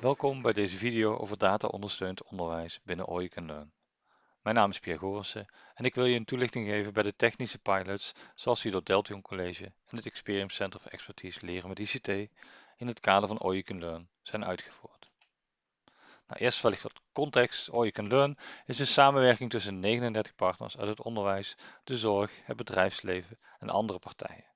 Welkom bij deze video over data-ondersteund onderwijs binnen You Can Learn. Mijn naam is Pierre Gorissen en ik wil je een toelichting geven bij de technische pilots zoals die door Deltion College en het Experience Center of Expertise Leren met ICT in het kader van You Can Learn zijn uitgevoerd. Nou, eerst wellicht wat context. You Can Learn is een samenwerking tussen 39 partners uit het onderwijs, de zorg, het bedrijfsleven en andere partijen.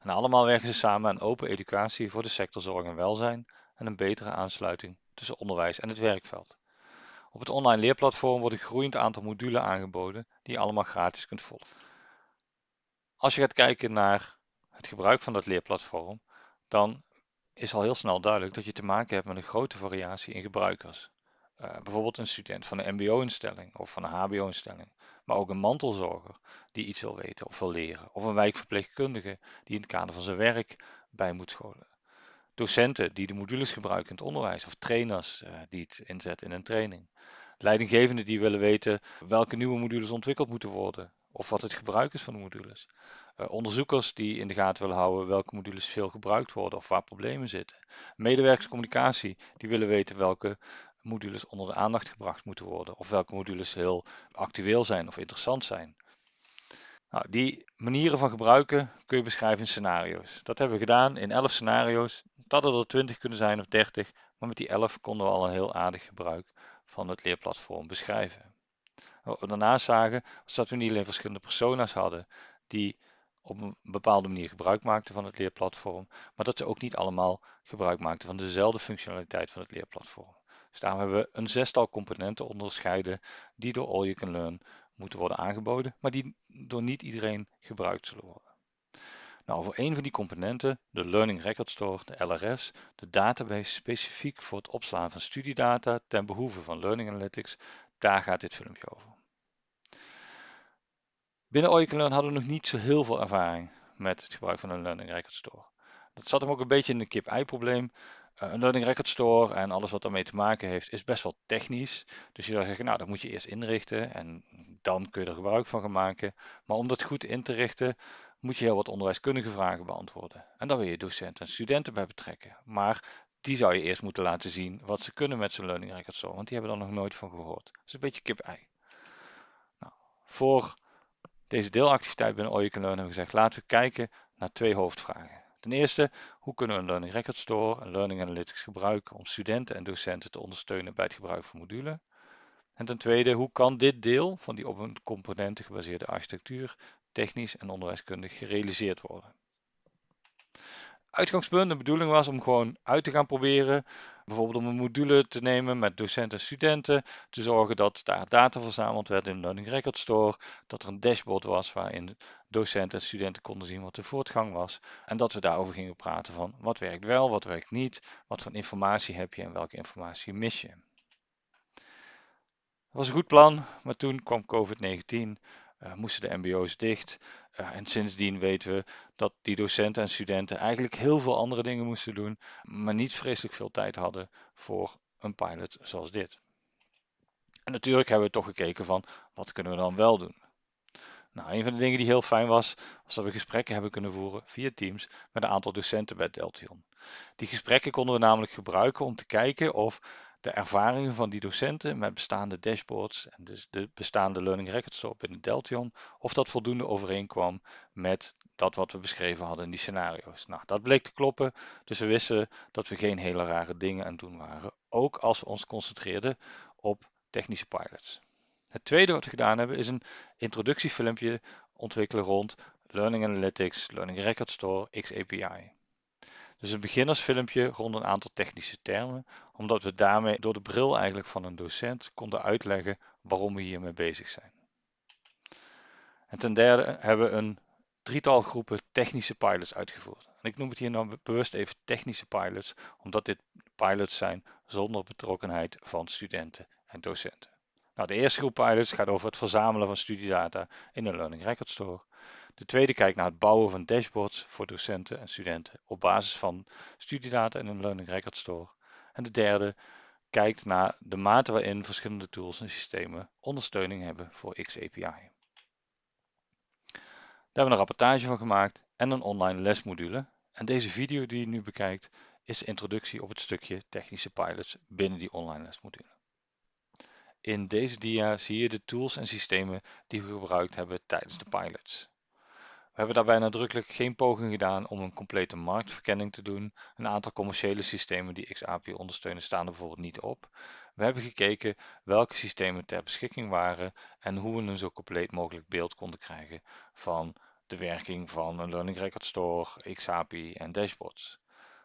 En allemaal werken ze samen aan open educatie voor de sector zorg en welzijn en een betere aansluiting tussen onderwijs en het werkveld. Op het online leerplatform wordt een groeiend aantal modules aangeboden die je allemaal gratis kunt volgen. Als je gaat kijken naar het gebruik van dat leerplatform, dan is al heel snel duidelijk dat je te maken hebt met een grote variatie in gebruikers. Uh, bijvoorbeeld een student van een mbo-instelling of van een hbo-instelling, maar ook een mantelzorger die iets wil weten of wil leren, of een wijkverpleegkundige die in het kader van zijn werk bij moet scholen docenten die de modules gebruiken in het onderwijs of trainers uh, die het inzetten in een training. Leidinggevenden die willen weten welke nieuwe modules ontwikkeld moeten worden of wat het gebruik is van de modules. Uh, onderzoekers die in de gaten willen houden welke modules veel gebruikt worden of waar problemen zitten. Medewerkerscommunicatie die willen weten welke modules onder de aandacht gebracht moeten worden of welke modules heel actueel zijn of interessant zijn. Nou, die manieren van gebruiken kun je beschrijven in scenario's. Dat hebben we gedaan in 11 scenario's. Het hadden er 20 kunnen zijn of 30, maar met die 11 konden we al een heel aardig gebruik van het leerplatform beschrijven. Wat we daarnaast zagen was dat we niet alleen verschillende persona's hadden die op een bepaalde manier gebruik maakten van het leerplatform, maar dat ze ook niet allemaal gebruik maakten van dezelfde functionaliteit van het leerplatform. Dus daarom hebben we een zestal componenten onderscheiden die door All You Can Learn moeten worden aangeboden, maar die door niet iedereen gebruikt zullen worden. Nou, voor een van die componenten, de Learning Record Store, de LRS, de database specifiek voor het opslaan van studiedata ten behoeve van Learning Analytics, daar gaat dit filmpje over. Binnen Learn hadden we nog niet zo heel veel ervaring met het gebruik van een Learning Record Store. Dat zat hem ook een beetje in een kip-ei probleem. Eh, een Learning Record Store en alles wat daarmee te maken heeft is best wel technisch. Dus je zou zeggen, nou dat moet je eerst inrichten en dan kun je er gebruik van gaan maken. Maar om dat goed in te richten moet je heel wat onderwijskundige vragen beantwoorden. En daar wil je docenten en studenten bij betrekken. Maar die zou je eerst moeten laten zien wat ze kunnen met zo'n Learning Record Store, want die hebben er nog nooit van gehoord. Dat is een beetje kip-ei. Nou, voor deze deelactiviteit binnen All hebben we gezegd, laten we kijken naar twee hoofdvragen. Ten eerste, hoe kunnen we een Learning Record Store en Learning Analytics gebruiken om studenten en docenten te ondersteunen bij het gebruik van modules? En ten tweede, hoe kan dit deel van die op een componenten gebaseerde architectuur technisch en onderwijskundig gerealiseerd worden? Uitgangspunt, de bedoeling was om gewoon uit te gaan proberen, bijvoorbeeld om een module te nemen met docenten en studenten, te zorgen dat daar data verzameld werd in de Learning Record Store, dat er een dashboard was waarin docenten en studenten konden zien wat de voortgang was en dat we daarover gingen praten van wat werkt wel, wat werkt niet, wat voor informatie heb je en welke informatie mis je. Dat was een goed plan, maar toen kwam COVID-19, uh, moesten de mbo's dicht uh, en sindsdien weten we dat die docenten en studenten eigenlijk heel veel andere dingen moesten doen, maar niet vreselijk veel tijd hadden voor een pilot zoals dit. En natuurlijk hebben we toch gekeken van wat kunnen we dan wel doen. Nou, een van de dingen die heel fijn was, was dat we gesprekken hebben kunnen voeren via Teams met een aantal docenten bij Deltion. Die gesprekken konden we namelijk gebruiken om te kijken of de ervaringen van die docenten met bestaande dashboards en dus de bestaande learning record store binnen Deltion, of dat voldoende overeenkwam met dat wat we beschreven hadden in die scenario's. Nou, dat bleek te kloppen, dus we wisten dat we geen hele rare dingen aan het doen waren, ook als we ons concentreerden op technische pilots. Het tweede wat we gedaan hebben is een introductiefilmpje ontwikkelen rond Learning Analytics, Learning Record Store, XAPI. Dus een beginnersfilmpje rond een aantal technische termen, omdat we daarmee door de bril eigenlijk van een docent konden uitleggen waarom we hiermee bezig zijn. En ten derde hebben we een drietal groepen technische pilots uitgevoerd. En ik noem het hier nou bewust even technische pilots, omdat dit pilots zijn zonder betrokkenheid van studenten en docenten. Nou, de eerste groep pilots gaat over het verzamelen van studiedata in een Learning Record Store. De tweede kijkt naar het bouwen van dashboards voor docenten en studenten op basis van studiedata in een Learning Record Store. En de derde kijkt naar de mate waarin verschillende tools en systemen ondersteuning hebben voor XAPI. Daar hebben we een rapportage van gemaakt en een online lesmodule. En deze video die je nu bekijkt is de introductie op het stukje technische pilots binnen die online lesmodule. In deze dia zie je de tools en systemen die we gebruikt hebben tijdens de pilots. Hebben daarbij nadrukkelijk geen poging gedaan om een complete marktverkenning te doen. Een aantal commerciële systemen die XAPI ondersteunen staan er bijvoorbeeld niet op. We hebben gekeken welke systemen ter beschikking waren en hoe we een zo compleet mogelijk beeld konden krijgen van de werking van een Learning Record Store, XAPI en dashboards.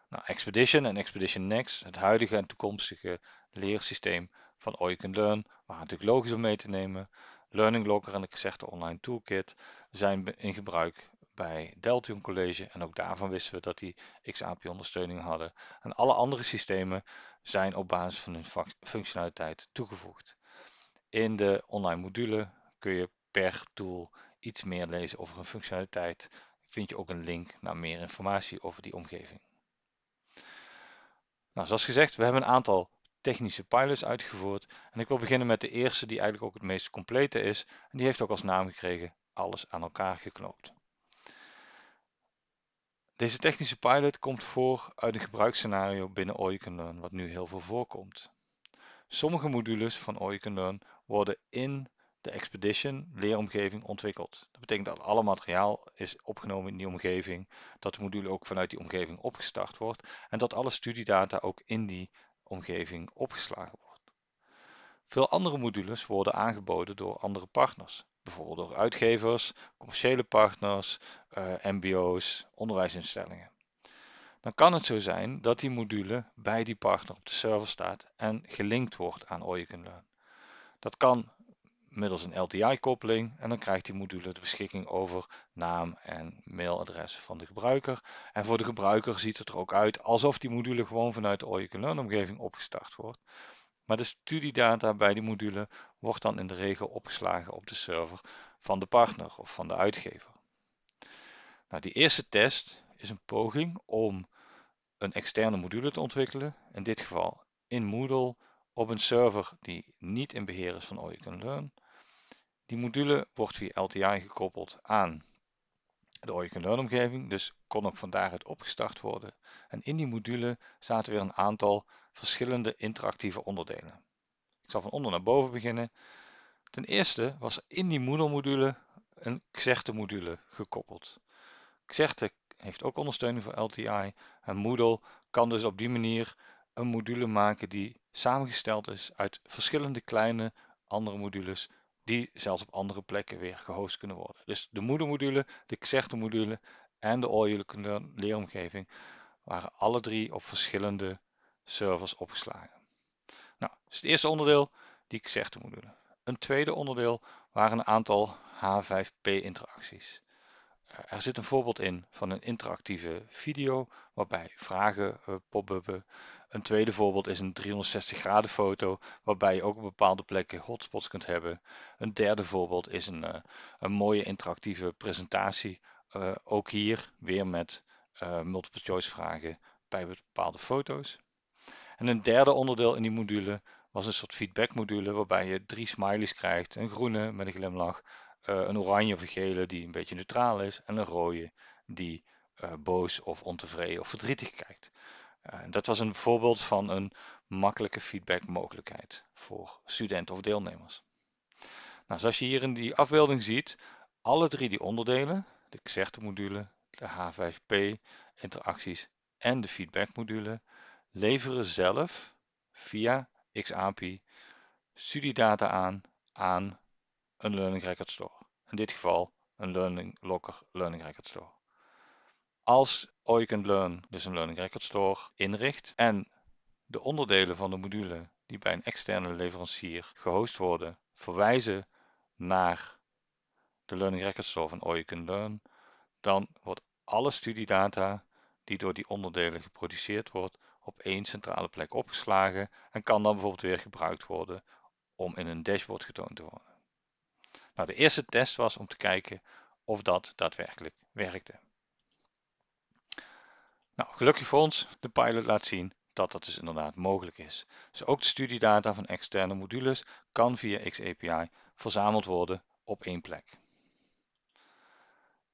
Nou, Expedition en Expedition Next, het huidige en toekomstige leersysteem van Can Learn, waren natuurlijk logisch om mee te nemen. Learning Locker en de gezegde online toolkit zijn in gebruik bij Deltion College en ook daarvan wisten we dat die XAPI ondersteuning hadden. En alle andere systemen zijn op basis van hun functionaliteit toegevoegd. In de online module kun je per tool iets meer lezen over een functionaliteit. Vind je ook een link naar meer informatie over die omgeving. Nou, zoals gezegd, we hebben een aantal technische pilots uitgevoerd. En ik wil beginnen met de eerste die eigenlijk ook het meest complete is. En die heeft ook als naam gekregen alles aan elkaar geknoopt. Deze technische pilot komt voor uit een gebruiksscenario binnen All You Can Learn, wat nu heel veel voorkomt. Sommige modules van All You Can Learn worden in de Expedition leeromgeving ontwikkeld. Dat betekent dat alle materiaal is opgenomen in die omgeving, dat de module ook vanuit die omgeving opgestart wordt en dat alle studiedata ook in die omgeving opgeslagen wordt. Veel andere modules worden aangeboden door andere partners, bijvoorbeeld door uitgevers, commerciële partners, uh, MBO's, onderwijsinstellingen. Dan kan het zo zijn dat die module bij die partner op de server staat en gelinkt wordt aan All You Can Learn. Dat kan middels een LTI-koppeling en dan krijgt die module de beschikking over naam en mailadres van de gebruiker. En voor de gebruiker ziet het er ook uit alsof die module gewoon vanuit de All Learn omgeving opgestart wordt. Maar de studiedata bij die module wordt dan in de regel opgeslagen op de server van de partner of van de uitgever. Nou, die eerste test is een poging om een externe module te ontwikkelen, in dit geval in Moodle, op een server die niet in beheer is van All Learn. Die module wordt via LTI gekoppeld aan de All You Can Learn omgeving, dus kon ook van daaruit opgestart worden. En in die module zaten weer een aantal verschillende interactieve onderdelen. Ik zal van onder naar boven beginnen. Ten eerste was in die Moodle module een Xerte module gekoppeld. Xerte heeft ook ondersteuning voor LTI en Moodle kan dus op die manier een module maken die samengesteld is uit verschillende kleine andere modules die zelfs op andere plekken weer gehost kunnen worden. Dus de moedermodule, de Xerte module en de All leeromgeving waren alle drie op verschillende servers opgeslagen. Nou, is het eerste onderdeel, die Xerte module. Een tweede onderdeel waren een aantal H5P interacties. Eh, er zit een voorbeeld in van een interactieve video waarbij vragen uh, pop-uppen. Een tweede voorbeeld is een 360 graden foto waarbij je ook op bepaalde plekken hotspots kunt hebben. Een derde voorbeeld is een, uh, een mooie interactieve presentatie. ook hier weer met multiple choice vragen bij bepaalde foto's. En een derde onderdeel in die module was een soort feedback module waarbij je drie smileys krijgt. Een groene met een glimlach, eh, een oranje of een gele die een beetje neutraal is en een rode die uh, boos of ontevreden of verdrietig kijkt. Uh, dat was een voorbeeld van een makkelijke feedback mogelijkheid voor studenten of deelnemers. Nou, zoals je hier in die afbeelding ziet, alle drie die onderdelen, de Xerte module, de H5P interacties en de feedback module, leveren zelf via XAPI studiedata aan aan een Learning Record Store. In dit geval een Learning Locker Learning Record Store. Als Can Learn dus een Learning Record Store inricht en de onderdelen van de module die bij een externe leverancier gehost worden verwijzen naar de Learning Record Store van Can Learn, dan wordt alle studiedata die door die onderdelen geproduceerd wordt op één centrale plek opgeslagen en kan dan bijvoorbeeld weer gebruikt worden om in een dashboard getoond te worden. Nou, de eerste test was om te kijken of dat daadwerkelijk werkte. Nou, gelukkig voor ons, de pilot laat zien dat dat dus inderdaad mogelijk is. Dus ook de studiedata van externe modules kan via XAPI verzameld worden op één plek.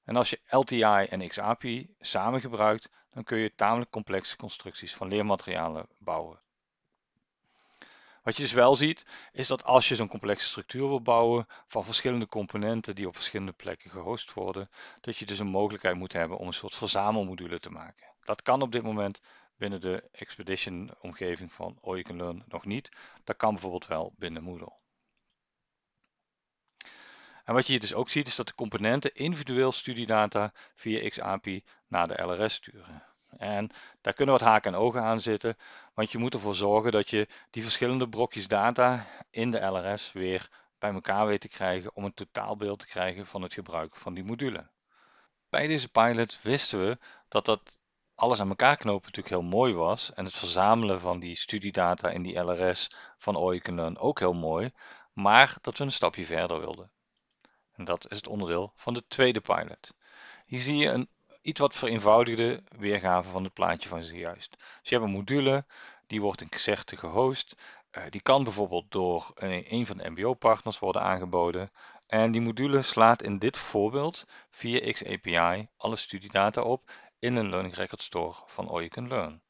En als je LTI en XAPI samen gebruikt, dan kun je tamelijk complexe constructies van leermaterialen bouwen. Wat je dus wel ziet, is dat als je zo'n complexe structuur wil bouwen van verschillende componenten die op verschillende plekken gehost worden, dat je dus een mogelijkheid moet hebben om een soort verzamelmodule te maken. Dat kan op dit moment binnen de Expedition omgeving van All Learn nog niet. Dat kan bijvoorbeeld wel binnen Moodle. En wat je hier dus ook ziet is dat de componenten individueel studiedata via XAPI naar de LRS sturen. En daar kunnen wat haken en ogen aan zitten, want je moet ervoor zorgen dat je die verschillende brokjes data in de LRS weer bij elkaar weet te krijgen om een totaalbeeld te krijgen van het gebruik van die module. Bij deze pilot wisten we dat dat alles aan elkaar knopen natuurlijk heel mooi was en het verzamelen van die studiedata in die LRS van All ook heel mooi, maar dat we een stapje verder wilden. En dat is het onderdeel van de tweede pilot. Hier zie je een iets wat vereenvoudigde weergave van het plaatje van zojuist. Dus je hebt een module, die wordt in Xerte gehost. Uh, die kan bijvoorbeeld door een van de MBO-partners worden aangeboden. En die module slaat in dit voorbeeld via XAPI alle studiedata op in een Learning Record Store van All You Can Learn.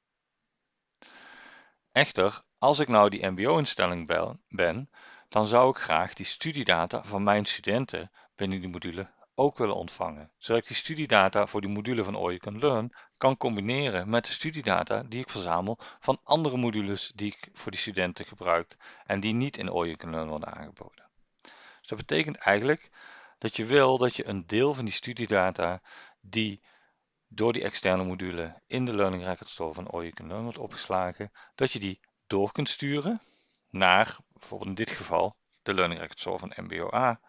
Echter, als ik nou die MBO-instelling ben, dan zou ik graag die studiedata van mijn studenten binnen die module ook willen ontvangen, zodat ik die studiedata voor die module van All You Can Learn kan combineren met de studiedata die ik verzamel van andere modules die ik voor die studenten gebruik en die niet in All You Can Learn worden aangeboden. Dus dat betekent eigenlijk dat je wil dat je een deel van die studiedata die door die externe module in de Learning Record Store van All You Can Learn wordt opgeslagen, dat je die door kunt sturen naar bijvoorbeeld in dit geval de Learning Record Store van MBOA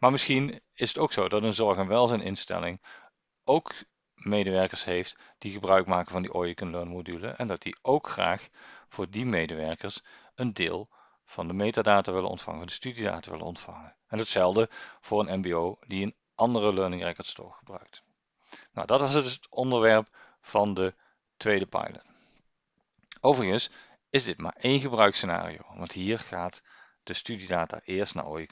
maar misschien is het ook zo dat een zorg- en welzijninstelling ook medewerkers heeft die gebruik maken van die All Learn module en dat die ook graag voor die medewerkers een deel van de metadata willen ontvangen, van de studiedata willen ontvangen. En hetzelfde voor een MBO die een andere Learning Record Store gebruikt. Nou, dat was dus het onderwerp van de tweede pilot. Overigens is dit maar één gebruiksscenario, want hier gaat de studiedata eerst naar All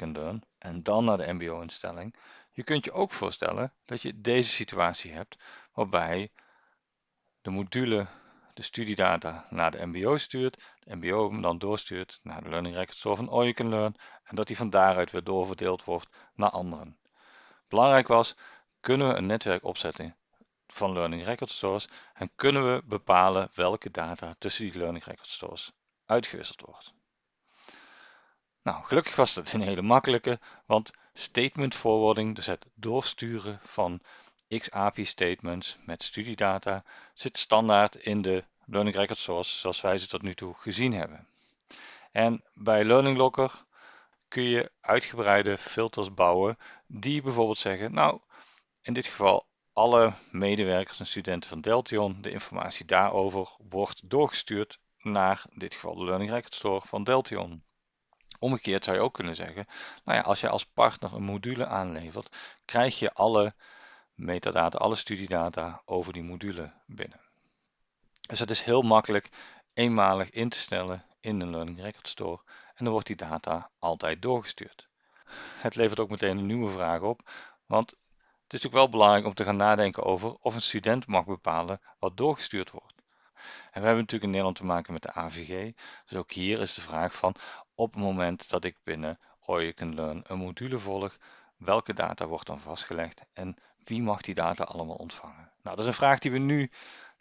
en dan naar de mbo-instelling. Je kunt je ook voorstellen dat je deze situatie hebt waarbij de module de studiedata naar de mbo stuurt, de mbo hem dan doorstuurt naar de Learning Record Store van All You Can Learn en dat die van daaruit weer doorverdeeld wordt naar anderen. Belangrijk was, kunnen we een netwerk opzetten van Learning Record Stores en kunnen we bepalen welke data tussen die Learning Record Stores uitgewisseld wordt. Nou, gelukkig was dat een hele makkelijke, want statement forwarding, dus het doorsturen van XAPI statements met studiedata, zit standaard in de Learning Record Source zoals wij ze tot nu toe gezien hebben. En bij Learning Locker kun je uitgebreide filters bouwen die bijvoorbeeld zeggen, nou, in dit geval alle medewerkers en studenten van Deltion, de informatie daarover wordt doorgestuurd naar in dit geval de Learning Record Store van Deltion. Omgekeerd zou je ook kunnen zeggen, nou ja, als je als partner een module aanlevert, krijg je alle metadata, alle studiedata over die module binnen. Dus het is heel makkelijk eenmalig in te stellen in een Learning Record Store en dan wordt die data altijd doorgestuurd. Het levert ook meteen een nieuwe vraag op, want het is natuurlijk wel belangrijk om te gaan nadenken over of een student mag bepalen wat doorgestuurd wordt. En we hebben natuurlijk in Nederland te maken met de AVG, dus ook hier is de vraag van op het moment dat ik binnen Can Learn een module volg, welke data wordt dan vastgelegd en wie mag die data allemaal ontvangen? Nou, dat is een vraag die we nu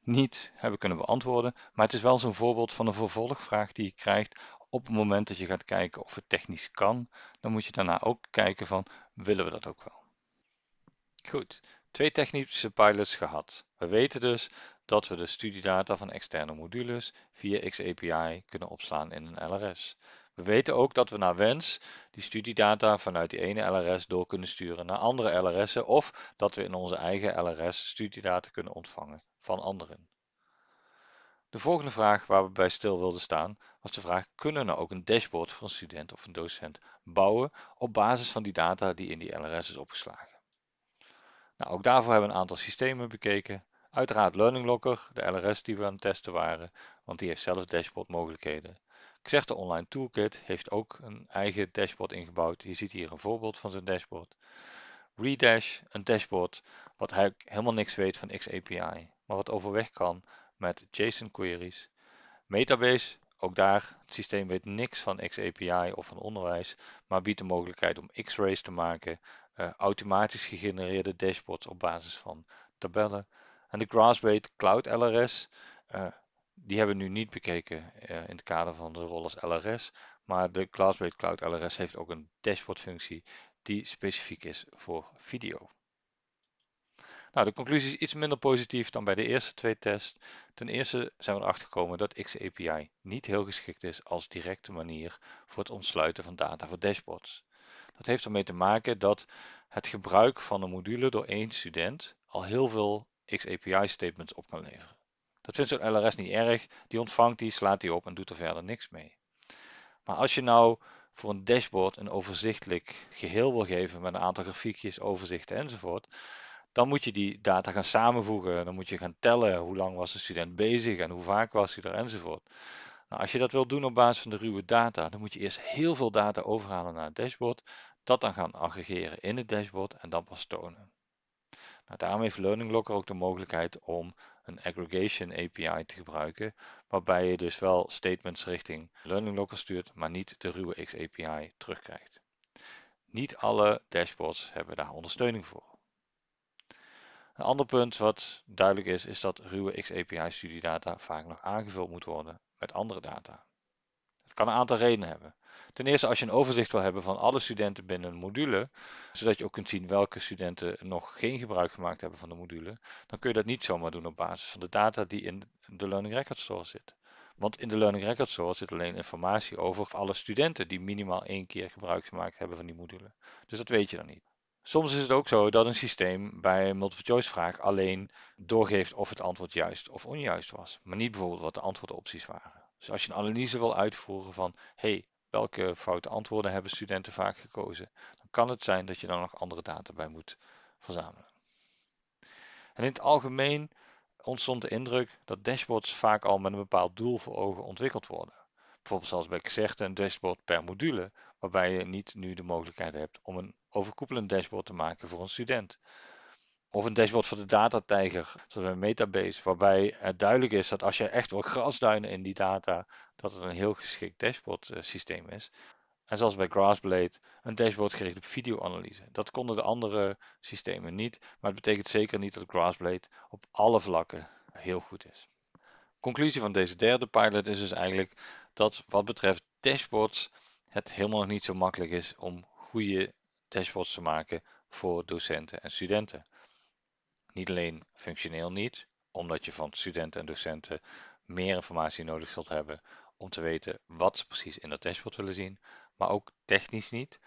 niet hebben kunnen beantwoorden, maar het is wel zo'n voorbeeld van een vervolgvraag die je krijgt op het moment dat je gaat kijken of het technisch kan. Dan moet je daarna ook kijken van, willen we dat ook wel? Goed, twee technische pilots gehad. We weten dus dat we de studiedata van externe modules via XAPI kunnen opslaan in een LRS. We weten ook dat we naar wens die studiedata vanuit die ene LRS door kunnen sturen naar andere LRS'en of dat we in onze eigen LRS studiedata kunnen ontvangen van anderen. De volgende vraag waar we bij stil wilden staan was de vraag kunnen we nou ook een dashboard voor een student of een docent bouwen op basis van die data die in die LRS is opgeslagen. Nou, ook daarvoor hebben we een aantal systemen bekeken. Uiteraard Learning Locker, de LRS die we aan het testen waren, want die heeft zelf dashboard mogelijkheden. Xerte Online Toolkit heeft ook een eigen dashboard ingebouwd. Je ziet hier een voorbeeld van zijn dashboard. Redash, een dashboard wat eigenlijk helemaal niks weet van XAPI. maar wat overweg kan met JSON queries. Metabase, ook daar, het systeem weet niks van XAPI of van onderwijs, maar biedt de mogelijkheid om X-rays te maken, uh, automatisch gegenereerde dashboards op basis van tabellen. En de Grassbait Cloud LRS, eh, die hebben we nu niet bekeken uh, in het kader van de rol als LRS, maar de Glassblade Cloud LRS heeft ook een dashboardfunctie die specifiek is voor video. Nou, de conclusie is iets minder positief dan bij de eerste twee tests. Ten eerste zijn we erachter gekomen dat XAPI niet heel geschikt is als directe manier voor het ontsluiten van data voor dashboards. Dat heeft ermee te maken dat het gebruik van een module door één student al heel veel XAPI-statements op kan leveren. Dat vindt zo'n LRS niet erg, die ontvangt die, slaat die op en doet er verder niks mee. Maar als je nou voor een dashboard een overzichtelijk geheel wil geven met een aantal grafiekjes, overzichten enzovoort, dan moet je die data gaan samenvoegen. Dan moet je gaan tellen hoe lang was de student bezig en hoe vaak was hij er enzovoort. Nou, als je dat wil doen op basis van de ruwe data, dan moet je eerst heel veel data overhalen naar het dashboard, dat dan gaan aggregeren in het dashboard en dan pas tonen. Nou, daarom heeft Learning Locker ook de mogelijkheid om een aggregation API te gebruiken, waarbij je dus wel statements richting Learning Locker stuurt, maar niet de ruwe XAPI terugkrijgt. Niet alle dashboards hebben daar ondersteuning voor. Een ander punt wat duidelijk is, is dat ruwe XAPI studiedata vaak nog aangevuld moet worden met andere data. Het kan een aantal redenen hebben. Ten eerste als je een overzicht wil hebben van alle studenten binnen een module, zodat je ook kunt zien welke studenten nog geen gebruik gemaakt hebben van de module, dan kun je dat niet zomaar doen op basis van de data die in de Learning Record Store zit. Want in de Learning Record Store zit alleen informatie over alle studenten die minimaal één keer gebruik gemaakt hebben van die module. Dus dat weet je dan niet. Soms is het ook zo dat een systeem bij een multiple choice vraag alleen doorgeeft of het antwoord juist of onjuist was, maar niet bijvoorbeeld wat de antwoordopties waren. Dus als je een analyse wil uitvoeren van hey, welke foute antwoorden hebben studenten vaak gekozen, dan kan het zijn dat je dan nog andere data bij moet verzamelen. En in het algemeen ontstond de indruk dat dashboards vaak al met een bepaald doel voor ogen ontwikkeld worden. Bijvoorbeeld zoals bij Xerte een dashboard per module, waarbij je niet nu de mogelijkheid hebt om een overkoepelend dashboard te maken voor een student. Of een dashboard voor de datatijger, zoals een metabase, waarbij het duidelijk is dat als je echt wil grasduinen in die data, dat het een heel geschikt dashboard eh, systeem is. En zoals bij Grassblade, een dashboard gericht op videoanalyse. Dat konden de andere systemen niet, maar het betekent zeker niet dat Grassblade op alle vlakken heel goed is. Conclusie van deze derde pilot is dus eigenlijk dat wat betreft dashboards het helemaal nog niet zo makkelijk is om goede dashboards te maken voor docenten en studenten. Niet alleen functioneel niet, omdat je van studenten en docenten meer informatie nodig zult hebben om te weten wat ze precies in dat dashboard willen zien, maar ook technisch niet,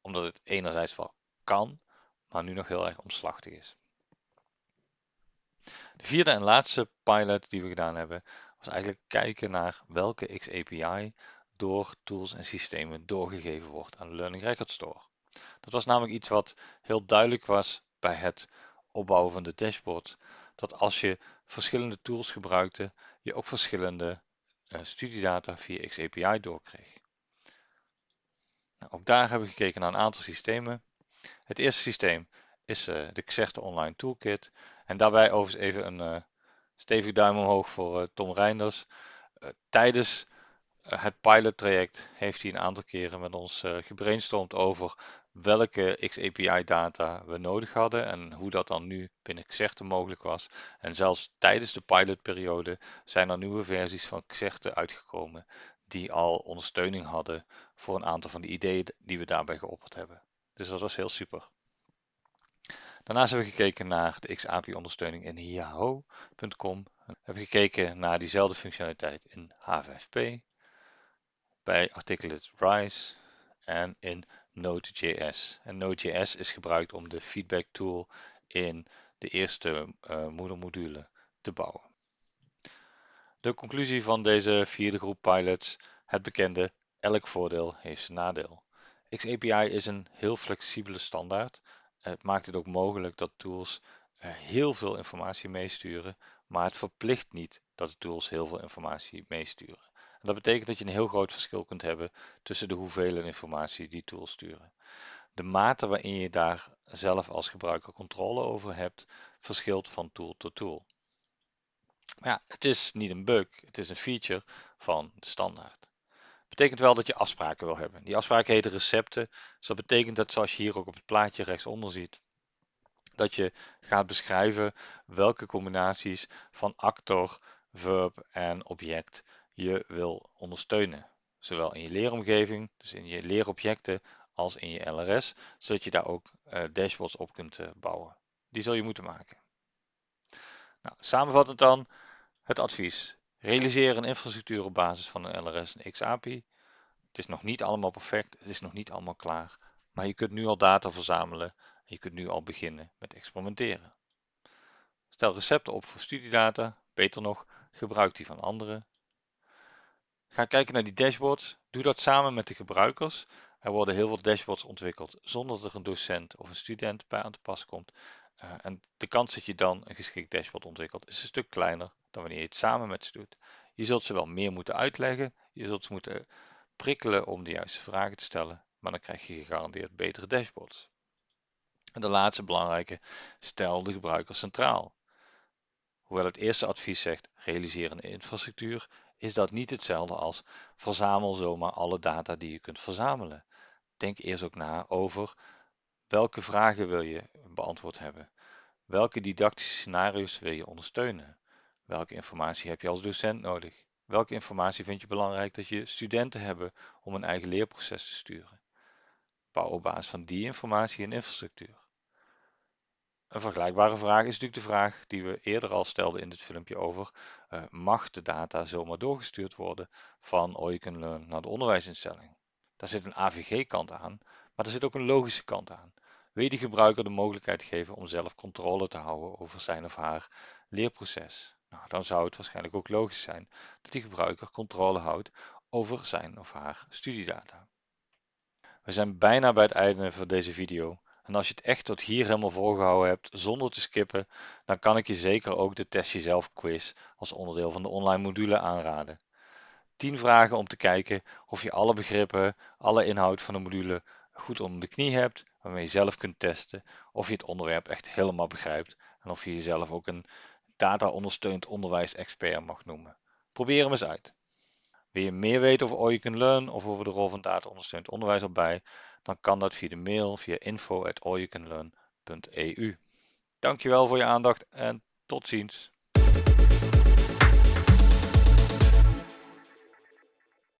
omdat het enerzijds wel kan, maar nu nog heel erg omslachtig is. De vierde en laatste pilot die we gedaan hebben, was eigenlijk kijken naar welke XAPI door tools en systemen doorgegeven wordt aan de Learning Record Store. Dat was namelijk iets wat heel duidelijk was bij het opbouwen van de dashboard. Dat als je verschillende tools gebruikte, je ook verschillende uh, studiedata via XAPI doorkreeg. Nou, ook daar hebben we gekeken naar een aantal systemen. Het eerste systeem is uh, de Xerte Online Toolkit. En daarbij overigens even een uh, stevig duim omhoog voor Tom Reinders. tijdens het pilottraject heeft hij een aantal keren met ons gebrainstormd over welke XAPI-data we nodig hadden en hoe dat dan nu binnen Xerte mogelijk was. En zelfs tijdens de pilotperiode zijn er nieuwe versies van Xerte uitgekomen die al ondersteuning hadden voor een aantal van de ideeën die we daarbij geopperd hebben. Dus dat was heel super. Daarnaast hebben we gekeken naar de XAPI-ondersteuning in hiaho.com. We hebben gekeken naar diezelfde functionaliteit in H5P, bij Articulate Rise en in Node.js. En Node.js is gebruikt om de feedback tool in de eerste uh, moedermodule te bouwen. De conclusie van deze vierde groep pilots, het bekende elk voordeel heeft zijn nadeel. XAPI is een heel flexibele standaard. Het maakt het ook mogelijk dat tools uh, heel veel informatie meesturen, maar het verplicht niet dat de tools heel veel informatie meesturen dat betekent dat je een heel groot verschil kunt hebben tussen de hoeveelheid informatie die tools sturen. De mate waarin je daar zelf als gebruiker controle over hebt, verschilt van tool tot tool. Maar ja, het is niet een bug, het is een feature van de standaard. Betekent wel dat je afspraken wil hebben. Die afspraken heten recepten. Dus dat betekent dat zoals je hier ook op het plaatje rechtsonder ziet, dat je gaat beschrijven welke combinaties van actor, verb en object je wil ondersteunen. Zowel in je leeromgeving, dus in je leerobjecten, als in je LRS, zodat je daar ook uh, dashboards op kunt uh, bouwen. Die zul je moeten maken. Nou, samenvattend dan het advies. Realiseer een infrastructuur op basis van een LRS en XAPI. Het is nog niet allemaal perfect, het is nog niet allemaal klaar, maar je kunt nu al data verzamelen en je kunt nu al beginnen met experimenteren. Stel recepten op voor studiedata, beter nog, gebruik die van anderen. Ga kijken naar die dashboards, doe dat samen met de gebruikers. Er worden heel veel dashboards ontwikkeld zonder dat er een docent of een student bij aan te pas komt. Uh, en de kans dat je dan een geschikt dashboard ontwikkelt is een stuk kleiner dan wanneer je het samen met ze doet. Je zult ze wel meer moeten uitleggen, je zult ze moeten prikkelen om de juiste vragen te stellen, maar dan krijg je gegarandeerd betere dashboards. En de laatste belangrijke, stel de gebruiker centraal. Hoewel het eerste advies zegt realiseer een infrastructuur, is dat niet hetzelfde als verzamel zomaar alle data die je kunt verzamelen. Denk eerst ook na over welke vragen wil je beantwoord hebben. Welke didactische scenario's wil je ondersteunen? Welke informatie heb je als docent nodig? Welke informatie vind je belangrijk dat je studenten hebben om een eigen leerproces te sturen? Bouw op basis van die informatie een infrastructuur. Een vergelijkbare vraag is natuurlijk de vraag die we eerder al stelden in dit filmpje over, uh, mag de data zomaar doorgestuurd worden van Can Learn naar de onderwijsinstelling? Daar zit een AVG-kant aan, maar er zit ook een logische kant aan. Wil je de gebruiker de mogelijkheid geven om zelf controle te houden over zijn of haar leerproces? Nou, dan zou het waarschijnlijk ook logisch zijn dat die gebruiker controle houdt over zijn of haar studiedata. We zijn bijna bij het einde van deze video. En als je het echt tot hier helemaal volgehouden hebt zonder te skippen, dan kan ik je zeker ook de Test Jezelf quiz als onderdeel van de online module aanraden. 10 vragen om te kijken of je alle begrippen, alle inhoud van de module goed onder de knie hebt, waarmee je zelf kunt testen of je het onderwerp echt helemaal begrijpt en of je jezelf ook een data-ondersteund onderwijs-expert mag noemen. Probeer hem eens uit. Wil je meer weten over All You Can Learn of over de rol van data-ondersteund onderwijs erbij, dan kan dat via de mail via info@allyoucanlearn.eu. Dankjewel voor je aandacht en tot ziens.